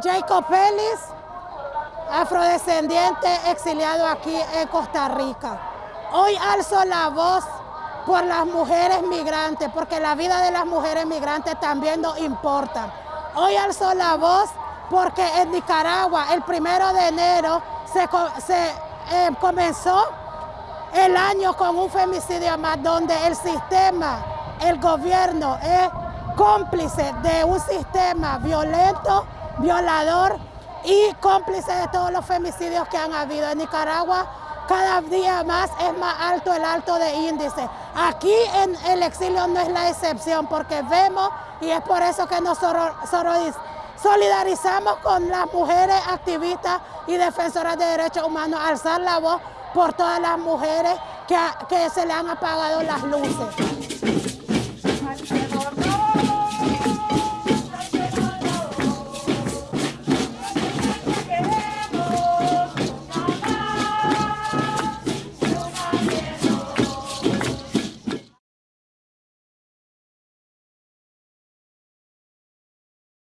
Jacob Ellis, afrodescendiente exiliado aquí en Costa Rica. Hoy alzo la voz por las mujeres migrantes, porque la vida de las mujeres migrantes también nos importa. Hoy alzo la voz porque en Nicaragua el primero de enero se, eh, comenzó el año con un femicidio más donde el sistema, el gobierno es cómplice de un sistema violento, violador y cómplice de todos los femicidios que han habido en Nicaragua. Cada día más es más alto el alto de índice. Aquí en el exilio no es la excepción porque vemos y es por eso que nos solidarizamos con las mujeres activistas y defensoras de derechos humanos, alzar la voz por todas las mujeres que, que se le han apagado las luces.